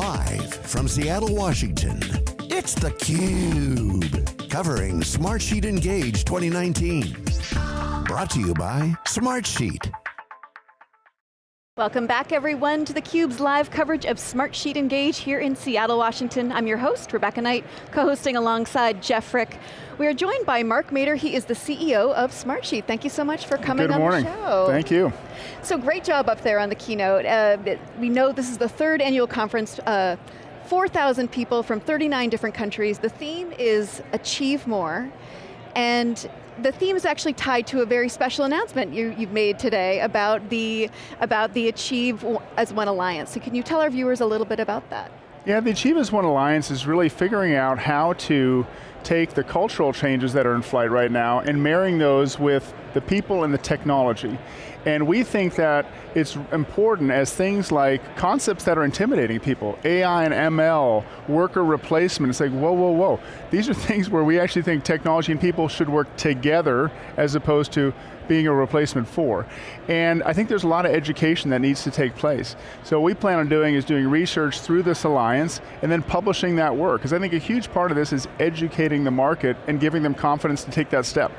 Live from Seattle, Washington, it's theCUBE. Covering Smartsheet Engage 2019. Brought to you by Smartsheet. Welcome back everyone to theCUBE's live coverage of Smartsheet Engage here in Seattle, Washington. I'm your host, Rebecca Knight, co-hosting alongside Jeff Frick. We are joined by Mark Mader, he is the CEO of Smartsheet. Thank you so much for coming Good on morning. the show. Thank you. So great job up there on the keynote. Uh, we know this is the third annual conference, uh, 4,000 people from 39 different countries. The theme is Achieve More, and the theme is actually tied to a very special announcement you, have made today about the, about the Achieve as One Alliance. So can you tell our viewers a little bit about that? Yeah, the Achieve as One Alliance is really figuring out how to take the cultural changes that are in flight right now and marrying those with the people and the technology. And we think that it's important as things like concepts that are intimidating people, AI and ML, worker replacement, it's like, whoa, whoa, whoa. These are things where we actually think technology and people should work together as opposed to being a replacement for. And I think there's a lot of education that needs to take place. So what we plan on doing is doing research through this alliance and then publishing that work. Because I think a huge part of this is educating the market and giving them confidence to take that step.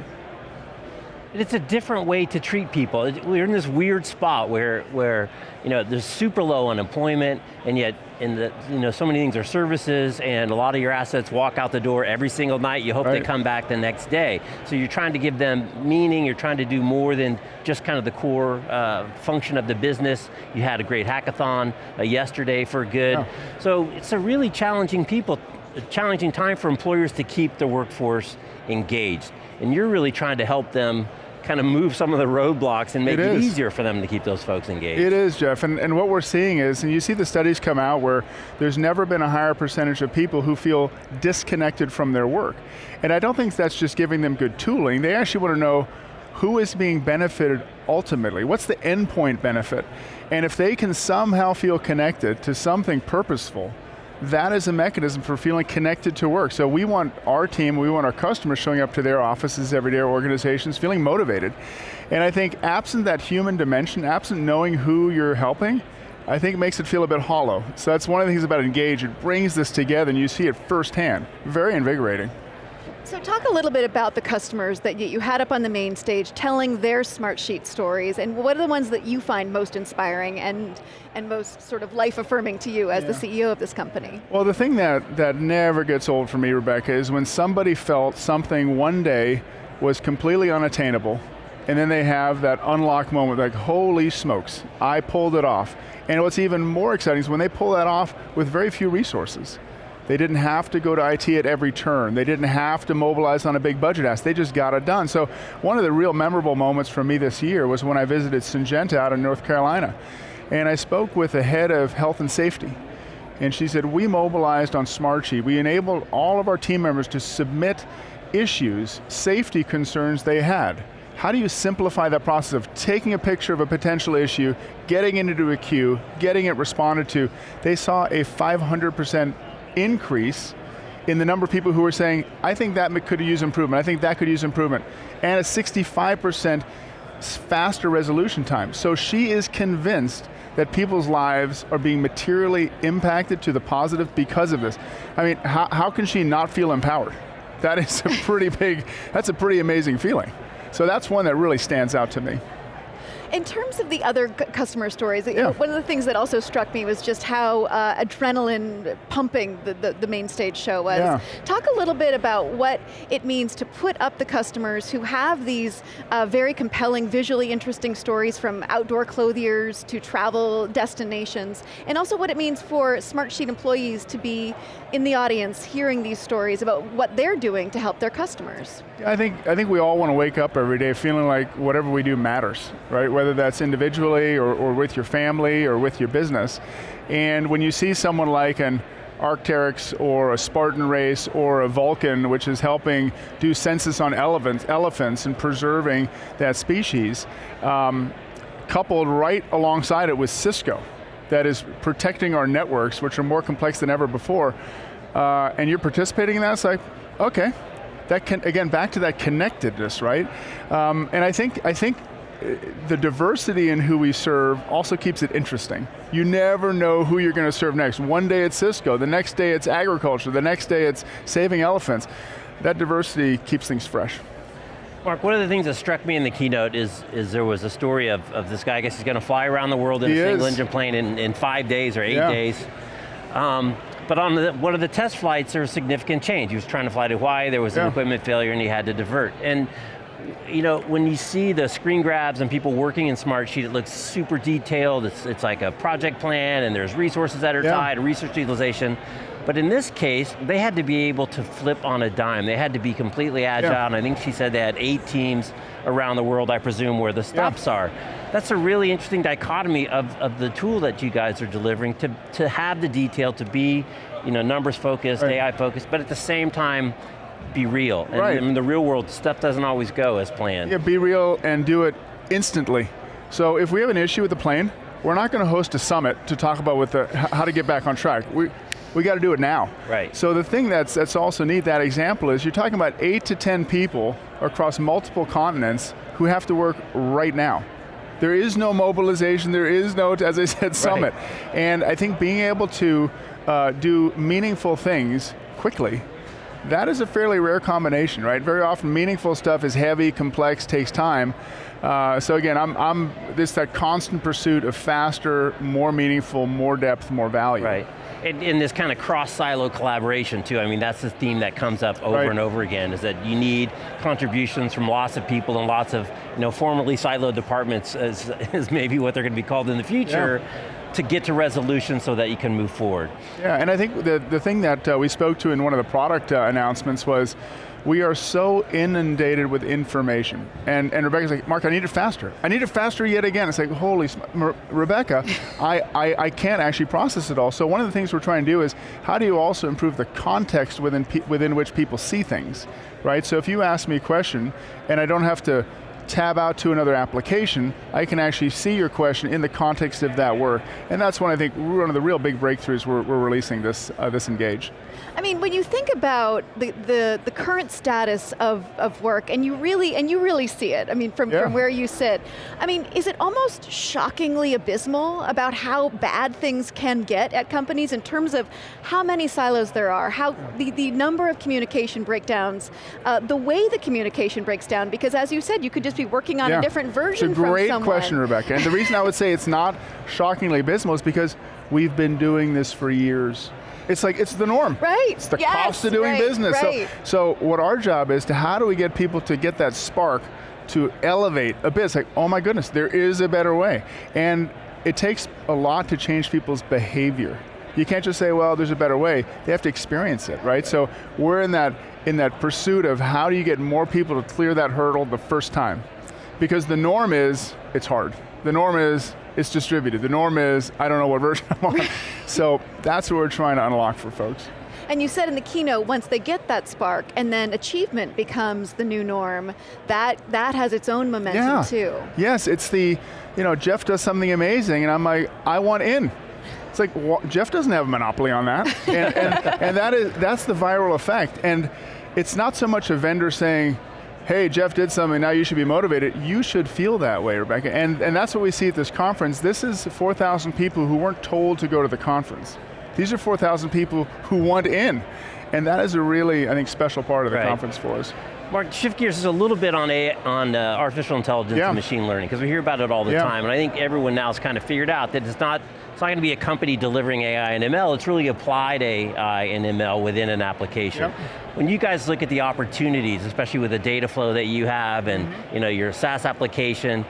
It's a different way to treat people. We're in this weird spot where, where you know, there's super low unemployment, and yet in the, you know, so many things are services, and a lot of your assets walk out the door every single night, you hope right. they come back the next day. So you're trying to give them meaning, you're trying to do more than just kind of the core uh, function of the business. You had a great hackathon uh, yesterday for good. Oh. So it's a really challenging people, a challenging time for employers to keep their workforce engaged. And you're really trying to help them kind of move some of the roadblocks and make it, it easier for them to keep those folks engaged. It is, Jeff, and, and what we're seeing is, and you see the studies come out where there's never been a higher percentage of people who feel disconnected from their work. And I don't think that's just giving them good tooling, they actually want to know who is being benefited ultimately? What's the endpoint benefit? And if they can somehow feel connected to something purposeful, that is a mechanism for feeling connected to work. So we want our team, we want our customers showing up to their offices every day, or organizations, feeling motivated. And I think absent that human dimension, absent knowing who you're helping, I think it makes it feel a bit hollow. So that's one of the things about Engage, it brings this together and you see it firsthand. Very invigorating. So talk a little bit about the customers that you had up on the main stage telling their Smartsheet stories and what are the ones that you find most inspiring and, and most sort of life affirming to you as yeah. the CEO of this company? Well the thing that, that never gets old for me, Rebecca, is when somebody felt something one day was completely unattainable and then they have that unlock moment like, holy smokes, I pulled it off. And what's even more exciting is when they pull that off with very few resources. They didn't have to go to IT at every turn. They didn't have to mobilize on a big budget ask. They just got it done. So one of the real memorable moments for me this year was when I visited Syngenta out in North Carolina. And I spoke with the head of health and safety. And she said, we mobilized on Smartsheet. We enabled all of our team members to submit issues, safety concerns they had. How do you simplify that process of taking a picture of a potential issue, getting it into a queue, getting it responded to? They saw a 500% increase in the number of people who are saying, I think that could use improvement, I think that could use improvement, and a 65% faster resolution time. So she is convinced that people's lives are being materially impacted to the positive because of this. I mean, how, how can she not feel empowered? That is a pretty big, that's a pretty amazing feeling. So that's one that really stands out to me. In terms of the other customer stories, yeah. one of the things that also struck me was just how uh, adrenaline pumping the, the, the, main stage show was. Yeah. Talk a little bit about what it means to put up the customers who have these uh, very compelling, visually interesting stories from outdoor clothiers to travel destinations, and also what it means for Smartsheet employees to be in the audience hearing these stories about what they're doing to help their customers. I think, I think we all want to wake up every day feeling like whatever we do matters, right? Whether that's individually or, or with your family or with your business. And when you see someone like an Arc'teryx or a Spartan race or a Vulcan, which is helping do census on elephants, elephants and preserving that species, um, coupled right alongside it with Cisco, that is protecting our networks, which are more complex than ever before, uh, and you're participating in that, it's like, okay. That can, again, back to that connectedness, right? Um, and I think, I think the diversity in who we serve also keeps it interesting. You never know who you're going to serve next. One day it's Cisco, the next day it's agriculture, the next day it's saving elephants. That diversity keeps things fresh. Mark, one of the things that struck me in the keynote is, is there was a story of, of this guy, I guess he's going to fly around the world in he a single is. engine plane in, in five days or eight Yeah. days. Um, but on the, one of the test flights, there was significant change. He was trying to fly to Hawaii, there was Yeah. an equipment failure and he had to divert. And you know, when you see the screen grabs and people working in Smartsheet, it looks super detailed. It's, it's like a project plan and there's resources that are Yeah. tied, research utilization. But in this case, they had to be able to flip on a dime. They had to be completely agile, Yeah. and I think she said they had eight teams around the world, I presume, where the stops are. That's a really interesting dichotomy of, of the tool that you guys are delivering to, to have the detail, to be you know, numbers focused, Right. AI focused, but at the same time, be real. And Right. in the real world, stuff doesn't always go as planned. Yeah, be real and do it instantly. So if we have an issue with the plane, we're not going to host a summit to talk about with the, how to get back on track. We, we got to do it now. Right. So the thing that's, that's also neat, that example is you're talking about eight to 10 people across multiple continents who have to work right now. There is no mobilization, there is no, as I said, summit. Right. And I think being able to uh, do meaningful things quickly that is a fairly rare combination, right? Very often meaningful stuff is heavy, complex, takes time. Uh, so again, I'm, I'm this that constant pursuit of faster, more meaningful, more depth, more value. Right. And, and this kind of cross-silo collaboration too, I mean that's the theme that comes up over Right. and over again, is that you need contributions from lots of people and lots of you know, formerly siloed departments as, as maybe what they're going to be called in the future, to get to resolution so that you can move forward. Yeah, and I think the, the thing that uh, we spoke to in one of the product uh, announcements was we are so inundated with information. And, and Rebecca's like, Mark, I need it faster. I need it faster yet again. It's like, holy, Rebecca, I, I, I can't actually process it all. So one of the things we're trying to do is, how do you also improve the context within, within which people see things, right? So if you ask me a question, and I don't have to tab out to another application, I can actually see your question in the context of that work. And that's when I think one of the real big breakthroughs we're, we're releasing this, uh, this Engage. I mean, when you think about the, the, the current status of, of work, and you really and you really see it, I mean, from, Yeah. from where you sit, I mean, is it almost shockingly abysmal about how bad things can get at companies in terms of how many silos there are, how the, the number of communication breakdowns, uh, the way the communication breaks down, because as you said, you could just be working on Yeah. a different version It's a great question, Rebecca. And the reason I would say it's not shockingly abysmal is because we've been doing this for years. It's like, it's the norm. Right, It's the yes, cost of doing right, business. So- right. So, what our job is to how do we get people to get that spark to elevate a bit? It's like, oh my goodness, there is a better way. And it takes a lot to change people's behavior. You can't just say, well, there's a better way. They have to experience it, right? So we're in that, in that pursuit of how do you get more people to clear that hurdle the first time? Because the norm is, it's hard. The norm is, it's distributed. The norm is, I don't know what version I'm on. so that's what we're trying to unlock for folks. And you said in the keynote, once they get that spark, and then achievement becomes the new norm, that, that has its own momentum yeah. too. Yes, it's the, you know, Jeff does something amazing and I'm like, I want in. It's like, wha- Jeff doesn't have a monopoly on that. and, and, and that is, that's the viral effect. And it's not so much a vendor saying, hey, Jeff did something, now you should be motivated. You should feel that way, Rebecca. And, and that's what we see at this conference. This is 4,000 people who weren't told to go to the conference. These are 4,000 people who want in. And that is a really, I think, special part of the Right. conference for us. Mark, shift gears is a little bit on, a, on uh, artificial intelligence Yeah. and machine learning, because we hear about it all the Yeah. time, and I think everyone now has kind of figured out that it's not, it's not going to be a company delivering AI and ML, it's really applied AI and ML within an application. Yep. When you guys look at the opportunities, especially with the data flow that you have and Mm-hmm. you know, your SaaS application,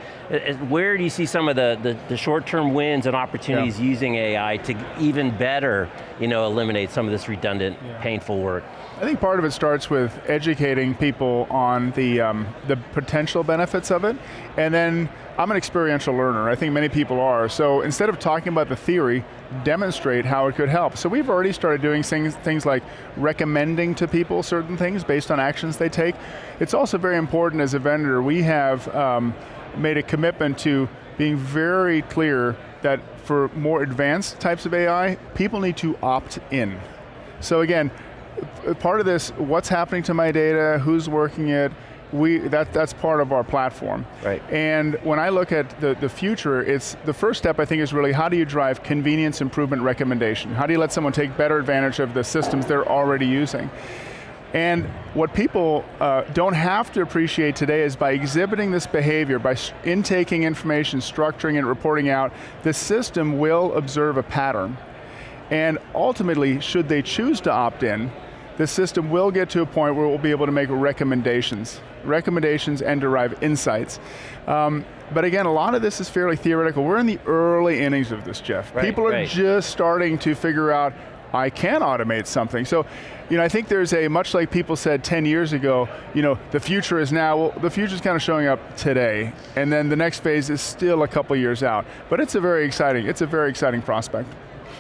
where do you see some of the, the, the short-term wins and opportunities Yeah. using AI to even better you know, eliminate some of this redundant, painful work? I think part of it starts with educating people on the, um, the potential benefits of it, and then I'm an experiential learner, I think many people are, so instead of talking about the theory, demonstrate how it could help. So we've already started doing things, things like recommending to people certain things based on actions they take. It's also very important as a vendor, we have um, made a commitment to being very clear that for more advanced types of AI, people need to opt in. So again, part of this, what's happening to my data, who's working it, we, that, that's part of our platform. Right. And when I look at the, the future, it's, the first step I think is really how do you drive convenience improvement recommendation? How do you let someone take better advantage of the systems they're already using? And what people uh, don't have to appreciate today is by exhibiting this behavior, by intaking information, structuring it, reporting out, the system will observe a pattern. And ultimately, should they choose to opt in, the system will get to a point where it will be able to make recommendations, recommendations and derive insights. Um, but again, a lot of this is fairly theoretical. We're in the early innings of this, Jeff. Right, People are right. just starting to figure out, I can automate something. So, you know, I think there's a, much like people said 10 years ago, you know, the future is now, well, the future's kind of showing up today, and then the next phase is still a couple years out. But it's a very exciting, it's a very exciting prospect.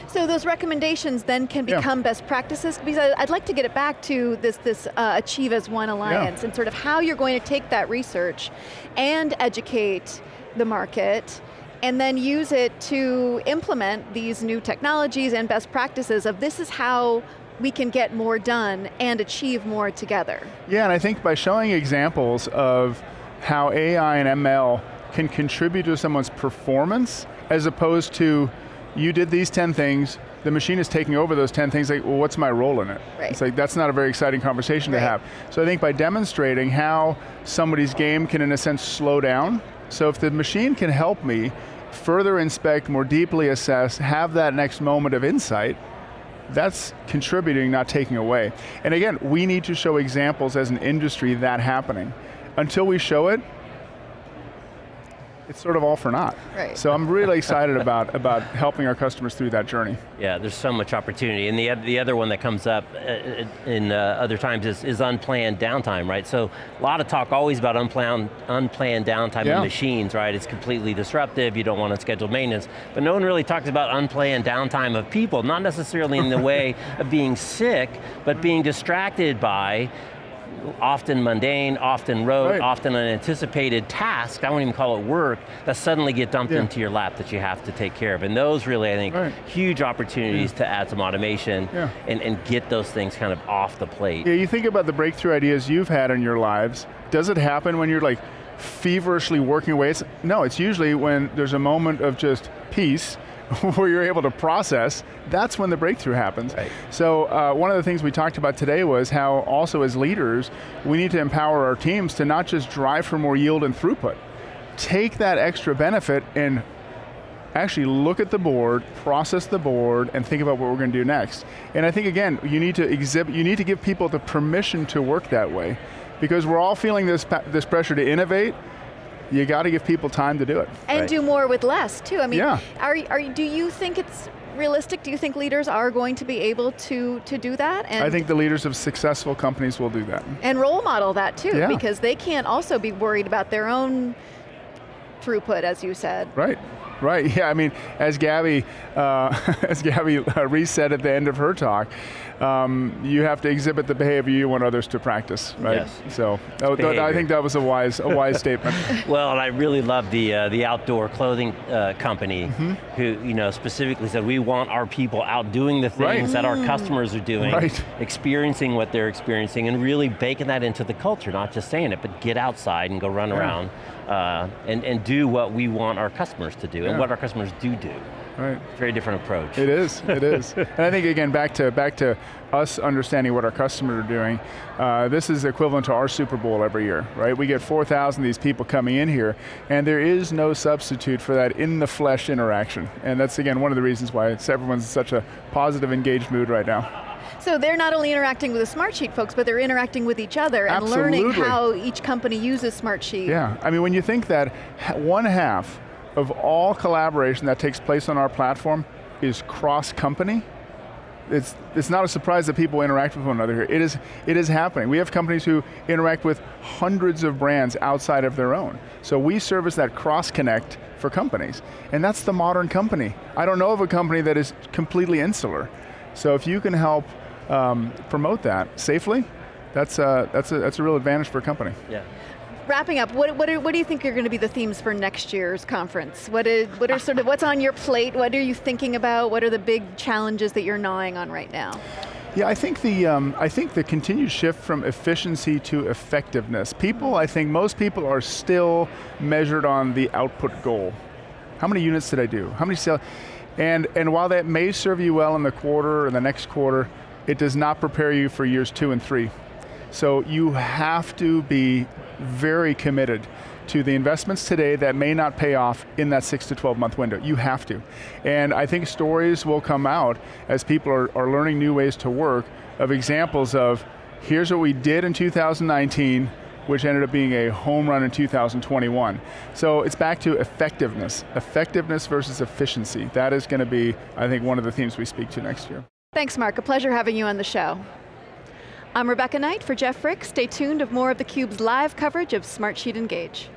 So those recommendations then can become yeah. best practices, because I'd like to get it back to this, this uh, Achieve as One Alliance, yeah. and sort of how you're going to take that research and educate the market, and then use it to implement these new technologies and best practices of this is how we can get more done and achieve more together. Yeah, and I think by showing examples of how AI and ML can contribute to someone's performance, as opposed to you did these 10 things, the machine is taking over those 10 things, like, well, what's my role in it? Right. It's like, that's not a very exciting conversation right. to have. So I think by demonstrating how somebody's game can, in a sense, slow down, so if the machine can help me further inspect, more deeply assess, have that next moment of insight, that's contributing, not taking away. And again, we need to show examples as an industry that happening. Until we show it, it's sort of all for naught. Right. So I'm really excited about, about helping our customers through that journey. Yeah, there's so much opportunity. And the, the other one that comes up uh, uh, in uh, other times is, is unplanned downtime, right? So a lot of talk always about unplanned, unplanned downtime yeah. of machines, right? It's completely disruptive, you don't want unscheduled maintenance, but no one really talks about unplanned downtime of people, not necessarily in the way of being sick, but being distracted by often mundane, often rote, right. often unanticipated task, I won't even call it work, that suddenly get dumped yeah. into your lap that you have to take care of. And those really, I think, right. huge opportunities yeah. to add some automation yeah. and, and get those things kind of off the plate. Yeah, you think about the breakthrough ideas you've had in your lives, does it happen when you're like feverishly working away? It's, no, it's usually when there's a moment of just peace, where you're able to process, that's when the breakthrough happens. Right. So uh, one of the things we talked about today was how also as leaders, we need to empower our teams to not just drive for more yield and throughput. Take that extra benefit and actually look at the board, process the board, and think about what we're going to do next. And I think again, you need to exhibit, you need to give people the permission to work that way. Because we're all feeling this, this pressure to innovate, you got to give people time to do it. And right. do more with less too. I mean, yeah. are, are, do you think it's realistic? Do you think leaders are going to be able to, to do that? And I think the leaders of successful companies will do that. And role model that too, yeah. because they can't also be worried about their own throughput, as you said. Right. Right, yeah, I mean, as Gabby, uh, as Gabby uh, reset at the end of her talk, um, you have to exhibit the behavior you want others to practice, right? Yes. So I think that was a wise, a wise statement. Well, and I really love the uh, the outdoor clothing uh, company mm -hmm. who you know specifically said we want our people out doing the things right. that our customers are doing, right. experiencing what they're experiencing, and really baking that into the culture. Not just saying it, but get outside and go run yeah. around uh, and and do what we want our customers to do, yeah. and what our customers do do. Right. Very different approach. It is, it is. and I think again, back to, back to us understanding what our customers are doing, uh, this is equivalent to our Super Bowl every year, right? We get 4,000 of these people coming in here, and there is no substitute for that in the flesh interaction. And that's again, one of the reasons why everyone's in such a positive, engaged mood right now. So they're not only interacting with the Smartsheet folks, but they're interacting with each other and Absolutely. learning how each company uses Smartsheet. Yeah, I mean when you think that one half of all collaboration that takes place on our platform is cross-company, it's, it's not a surprise that people interact with one another here. It is, it is happening. We have companies who interact with hundreds of brands outside of their own. So we service that cross-connect for companies. And that's the modern company. I don't know of a company that is completely insular. So if you can help um, promote that safely, that's, uh, that's, a, that's a real advantage for a company. Yeah wrapping up, what, what, are, what do you think are going to be the themes for next year's conference? What, is, what are sort of, what's on your plate? What are you thinking about? What are the big challenges that you're gnawing on right now? Yeah, I think the um, I think the continued shift from efficiency to effectiveness. People, I think most people are still measured on the output goal. How many units did I do? How many sales? And and while that may serve you well in the quarter or the next quarter, it does not prepare you for years two and three. So you have to be very committed to the investments today that may not pay off in that six to 12 month window. You have to. And I think stories will come out as people are, are learning new ways to work of examples of, here's what we did in 2019, which ended up being a home run in 2021. So it's back to effectiveness. Effectiveness versus efficiency. That is going to be, I think, one of the themes we speak to next year. Thanks, Mark. A pleasure having you on the show. I'm Rebecca Knight for Jeff Frick. Stay tuned of more of theCUBE's live coverage of Smartsheet Engage.